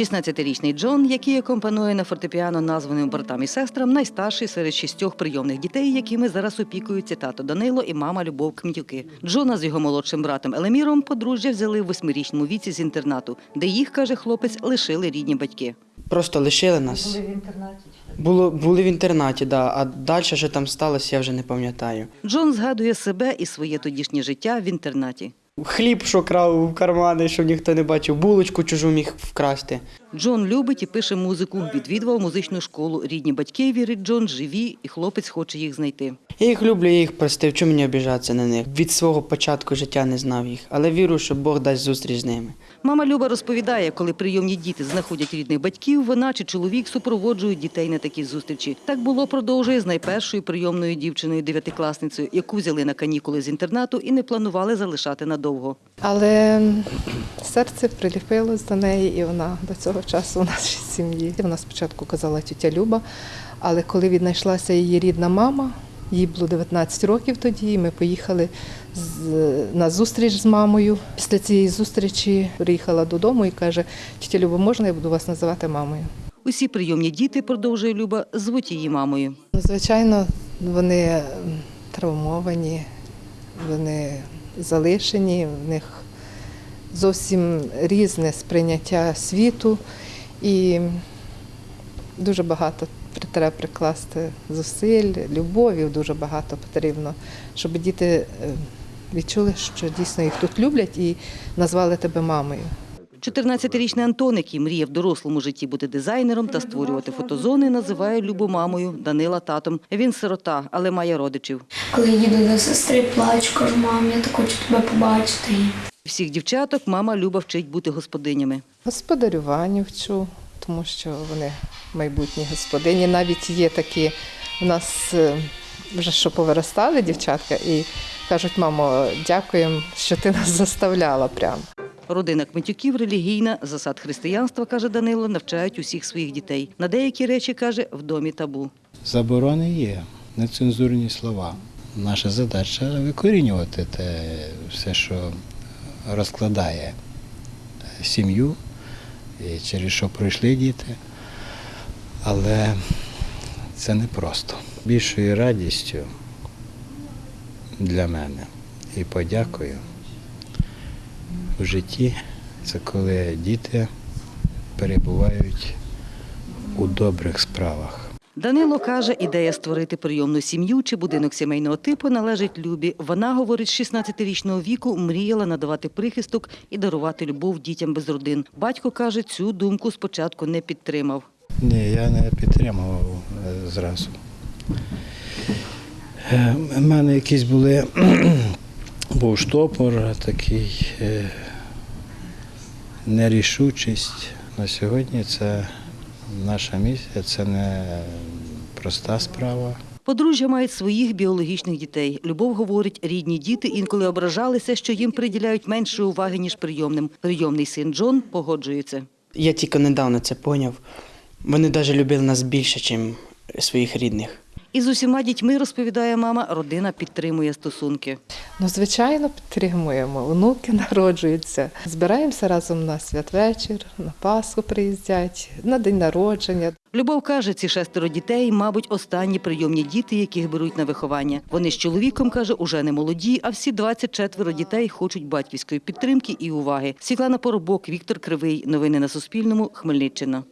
16-річний Джон, який акомпанує на фортепіано названим братам і сестрам, найстарший серед шістьох прийомних дітей, якими зараз опікуються тато Данило і мама Любов Кмітюки. Джона з його молодшим братом Елеміром подружжя взяли в восьмирічному віці з інтернату, де їх, каже хлопець, лишили рідні батьки. Просто лишили нас. Були в інтернаті? Було, були в інтернаті, да. а далі що там сталося, я вже не пам'ятаю. Джон згадує себе і своє тодішнє життя в інтернаті. Хліб, що крав в кармани, щоб ніхто не бачив, булочку чужу міг вкрасти. Джон любить і пише музику. Відвідував музичну школу. Рідні батьки вірить Джон живі, і хлопець хоче їх знайти. Я їх люблю, я їх простив, чому мені обіжатися на них? Від свого початку життя не знав їх, але вірю, що Бог дасть зустріч з ними. Мама Люба розповідає, коли прийомні діти знаходять рідних батьків, вона чи чоловік супроводжують дітей на такі зустрічі. Так було продовжує з найпершою прийомною дівчиною дев'ятикласницею, яку взяли на канікули з інтернату і не планували залишати надовго. Але серце приліпилось до неї, і вона до цього часу у нашій сім'ї. Вона спочатку казала тітя Люба, але коли віднайшлася її рідна мама, їй було 19 років тоді, і ми поїхали на зустріч з мамою. Після цієї зустрічі приїхала додому і каже: тітя Люба, можна я буду вас називати мамою? Усі прийомні діти, продовжує Люба, звуть її мамою. Ну, Звичайно, вони травмовані, вони залишені, в них зовсім різне сприйняття світу і дуже багато треба прикласти зусиль, любові дуже багато потрібно, щоб діти е, відчули, що дійсно їх тут люблять і назвали тебе мамою. 14-річний Антон, який мріє в дорослому житті бути дизайнером та створювати фотозони, називає Любу мамою, Данила татом. Він сирота, але має родичів. Коли їду до сестри, плачу, кажу, мам, я так хочу тебе побачити. Всіх дівчаток мама Люба вчить бути господинями. Господарюванню вчу, тому що вони майбутні господині. Навіть є такі у нас е, вже що повиростали дівчатка і кажуть, мамо, дякуємо, що ти нас заставляла прямо. Родина Кмитюків релігійна, засад християнства, каже Данило, навчають усіх своїх дітей. На деякі речі, каже, в домі табу. Заборони є, нецензурні слова. Наша задача викорінювати те все, що розкладає сім'ю, через що пройшли діти. Але це непросто. Більшою радістю для мене і подякою в житті це коли діти перебувають у добрих справах. Данило каже, ідея створити прийомну сім'ю чи будинок сімейного типу належить Любі. Вона, говорить, з 16-річного віку мріяла надавати прихисток і дарувати любов дітям без родин. Батько каже, цю думку спочатку не підтримав. Ні, я не підтримував е, зразу. Е, У мене якісь були був штопор, такий е, нерішучість. На сьогодні це наша місія, це не проста справа. Подружжя мають своїх біологічних дітей. Любов говорить, рідні діти інколи ображалися, що їм приділяють менше уваги, ніж прийомним. Прийомний син Джон погоджується. Я тільки недавно це поняв. Вони навіть любили нас більше, ніж своїх рідних. І з усіма дітьми, розповідає мама, родина підтримує стосунки. Ну, звичайно, підтримуємо. Онуки народжуються. Збираємося разом на святвечір, на Пасху приїздять, на день народження. Любов каже, ці шестеро дітей, мабуть, останні прийомні діти, яких беруть на виховання. Вони з чоловіком, каже, уже не молоді, а всі 24 дітей хочуть батьківської підтримки і уваги. Світлана Поробок, Віктор Кривий. Новини на Суспільному. Хмельниччина.